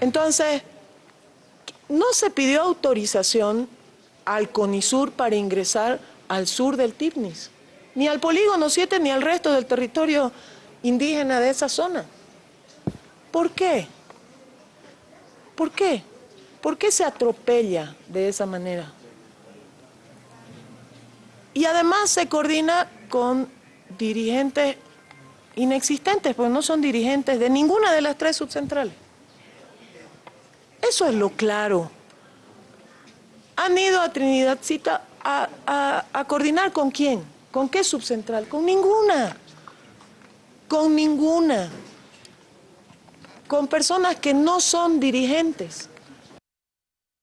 Entonces, no se pidió autorización al CONISUR para ingresar al sur del TIPNIS, ni al polígono 7 ni al resto del territorio indígena de esa zona. ¿Por qué? ¿Por qué? ¿Por qué se atropella de esa manera? Y además se coordina con dirigentes inexistentes, porque no son dirigentes de ninguna de las tres subcentrales. Eso es lo claro. Han ido a Trinidad Cita a, a coordinar con quién, con qué subcentral, con ninguna, con ninguna, con personas que no son dirigentes,